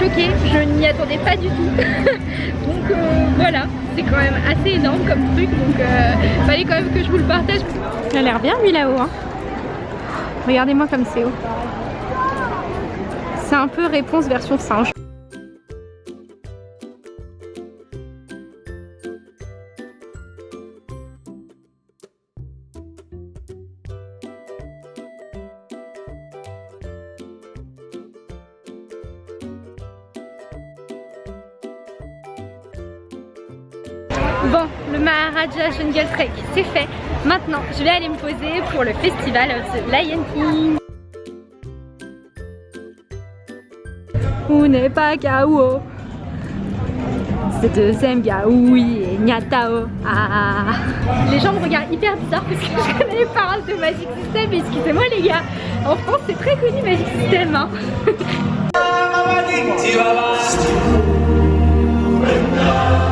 choquée, je n'y attendais pas du tout. donc euh, voilà, c'est quand même assez énorme comme truc, donc euh, fallait quand même que je vous le partage. Il a l'air bien lui là-haut. Hein. Regardez-moi comme c'est haut. C'est un peu réponse version singe. Bon, le Maharaja Jungle Trek, c'est fait. Maintenant, je vais aller me poser pour le festival of the Lion King. On n'est pas KO. C'est deuxième oui et Nyatao. Ah. Les gens me regardent hyper bizarre parce que je connais les paroles de Magic System. Excusez-moi les gars, en France c'est très connu Magic System. Hein.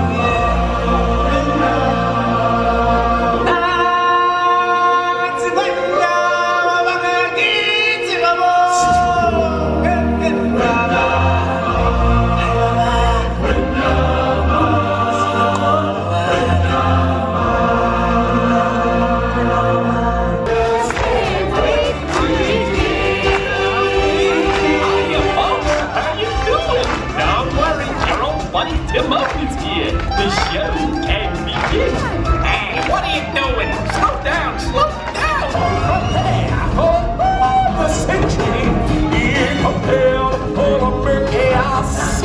The moment's here. The show can begin. Hey, what are you doing? Slow down, slow down. Prepare for the century. Here compare for a chaos.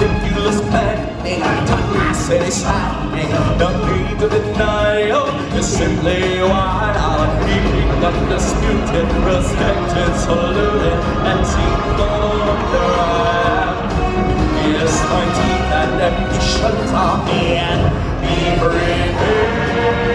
Ridiculous maddening, totally satisfying. The need of denial. is simply wide out. Keeping undisputed, respected, saluted, and seen on the rise is my teeth and empty shelter. And be brave.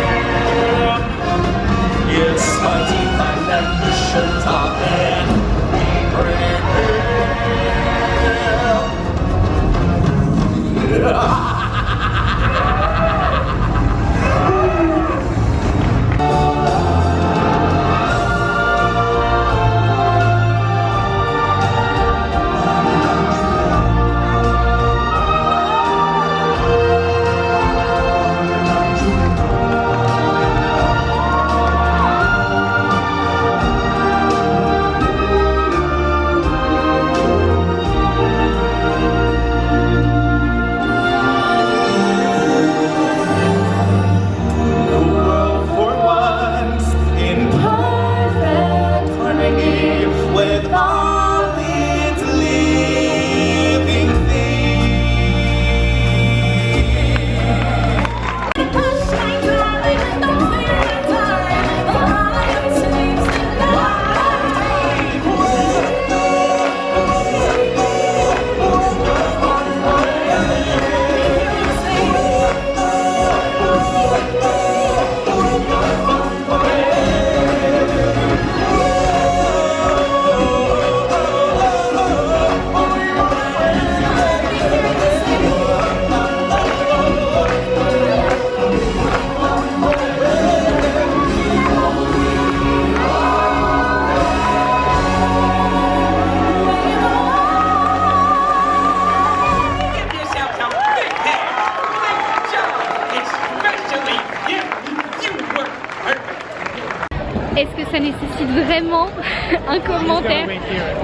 un commentaire.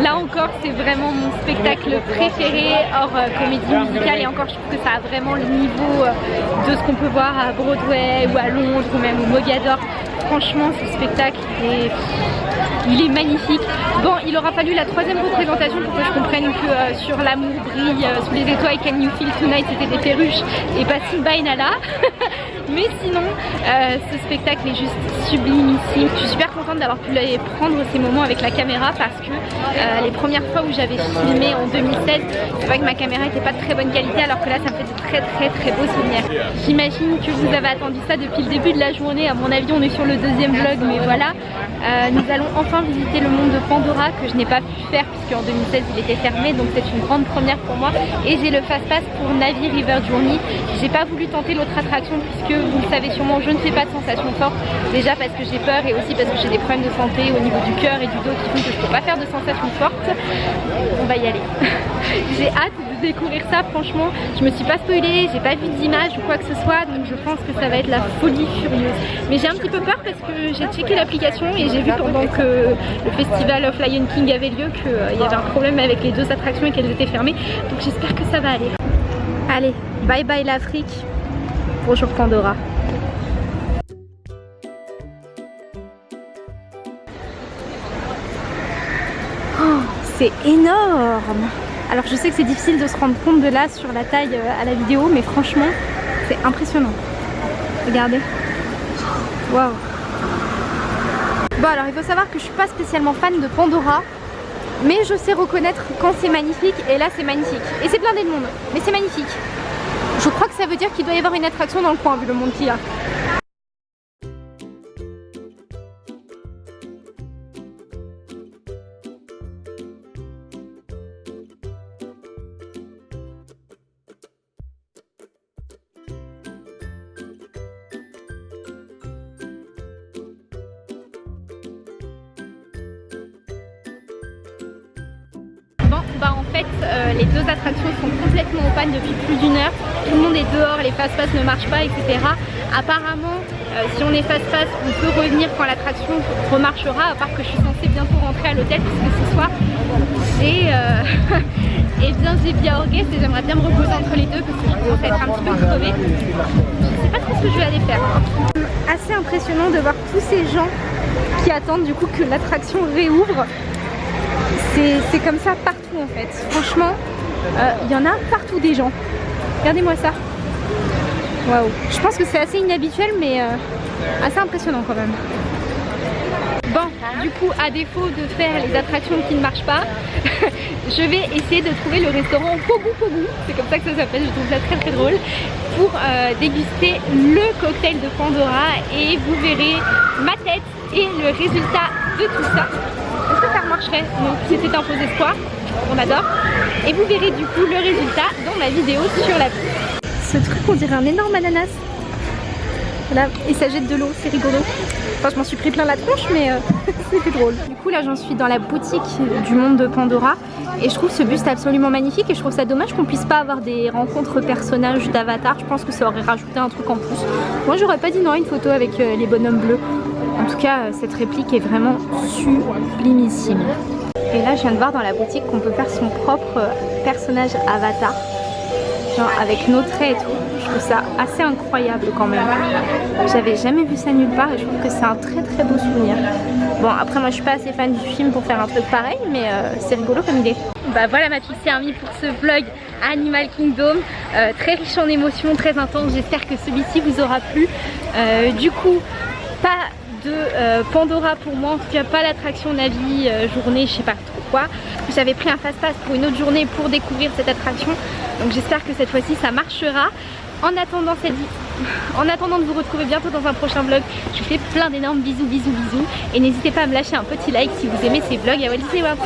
Là encore, c'est vraiment mon spectacle préféré hors euh, comédie musicale et encore, je trouve que ça a vraiment le niveau euh, de ce qu'on peut voir à Broadway ou à Londres ou même au Mogador. Franchement, ce spectacle est il est magnifique. Bon, il aura fallu la troisième représentation pour que je comprenne que euh, sur l'amour brille sous les étoiles Can You Feel Tonight c'était des perruches et pas Simba Nala. Mais sinon, euh, ce spectacle est juste sublime ici. Je suis super contente d'avoir pu prendre ces moments avec la caméra parce que euh, les premières fois où j'avais filmé en 2016, c'est vrai que ma caméra n'était pas de très bonne qualité alors que là ça me fait de très très très beaux souvenirs. J'imagine que vous avez attendu ça depuis le début de la journée. À mon avis, on est sur le deuxième vlog, mais voilà. nous allons enfin visiter le monde de Pandora que je n'ai pas pu faire puisque en 2016 il était fermé donc c'est une grande première pour moi et j'ai le fast pass pour Navi River Journey j'ai pas voulu tenter l'autre attraction puisque vous le savez sûrement, je ne fais pas de sensations fortes. Déjà parce que j'ai peur et aussi parce que j'ai des problèmes de santé au niveau du cœur et du dos qui font que je ne peux pas faire de sensations fortes. On va y aller. j'ai hâte de découvrir ça franchement. Je me suis pas spoilée, j'ai pas vu d'image ou quoi que ce soit donc je pense que ça va être la folie furieuse. Mais j'ai un petit peu peur parce que j'ai checké l'application et j'ai vu pendant que le festival of Lion King avait lieu qu'il y avait un problème avec les deux attractions et qu'elles étaient fermées. Donc j'espère que ça va aller. Allez, bye bye l'Afrique. Bonjour Pandora. Oh, c'est énorme Alors je sais que c'est difficile de se rendre compte de là sur la taille euh, à la vidéo, mais franchement, c'est impressionnant. Regardez. Waouh Bon alors il faut savoir que je suis pas spécialement fan de Pandora mais je sais reconnaître quand c'est magnifique et là c'est magnifique et c'est blindé de monde mais c'est magnifique je crois que ça veut dire qu'il doit y avoir une attraction dans le coin vu le monde qu'il y a bah en fait euh, les deux attractions sont complètement en panne depuis plus d'une heure. Tout le monde est dehors, les fast-pass ne marchent pas, etc. Apparemment, euh, si on est fast-pass, on peut revenir quand l'attraction remarchera, à part que je suis censée bientôt rentrer à l'hôtel puisque ce soir j'ai euh, eh bien j'ai bien orgué et j'aimerais bien me reposer entre les deux parce que je commence à être un petit peu crevée. Je sais pas trop ce que je vais aller faire. Assez impressionnant de voir tous ces gens qui attendent du coup que l'attraction réouvre c'est comme ça partout en fait. Franchement, euh, il y en a partout des gens. Regardez-moi ça. Waouh. Je pense que c'est assez inhabituel mais euh, assez impressionnant quand même. Bon, du coup, à défaut de faire les attractions qui ne marchent pas, je vais essayer de trouver le restaurant Pogu Pogu, c'est comme ça que ça s'appelle, je trouve ça très très drôle, pour euh, déguster le cocktail de Pandora et vous verrez ma tête et le résultat de tout ça marcherait. Donc c'était un faux espoir, on adore. Et vous verrez du coup le résultat dans ma vidéo sur la Ce truc on dirait un énorme ananas. Voilà, et ça jette de l'eau, c'est rigolo. Enfin je m'en suis pris plein la tronche mais euh, c'était drôle. Du coup là j'en suis dans la boutique du monde de Pandora et je trouve ce buste absolument magnifique et je trouve ça dommage qu'on puisse pas avoir des rencontres personnages d'Avatar. Je pense que ça aurait rajouté un truc en plus. Moi j'aurais pas dit non à une photo avec euh, les bonhommes bleus. En tout cas, euh, cette réplique est vraiment sublimissime. Et là, je viens de voir dans la boutique qu'on peut faire son propre euh, personnage avatar. Genre avec nos traits et tout. Je trouve ça assez incroyable quand même. J'avais jamais vu ça nulle part et je trouve que c'est un très très beau souvenir. Bon après moi je suis pas assez fan du film pour faire un truc pareil mais euh, c'est rigolo comme idée. Bah voilà ma c'est mis pour ce vlog Animal Kingdom. très riche en émotions, très intense. J'espère que celui-ci vous aura plu. du coup, pas de euh, Pandora pour moi, en tout cas pas l'attraction Navi euh, journée, je sais pas trop quoi. J'avais pris un fast-pass pour une autre journée pour découvrir cette attraction, donc j'espère que cette fois-ci ça marchera. En attendant, cette... en attendant de vous retrouver bientôt dans un prochain vlog, je vous fais plein d'énormes bisous, bisous, bisous. Et n'hésitez pas à me lâcher un petit like si vous aimez ces vlogs. À Walt Disney World.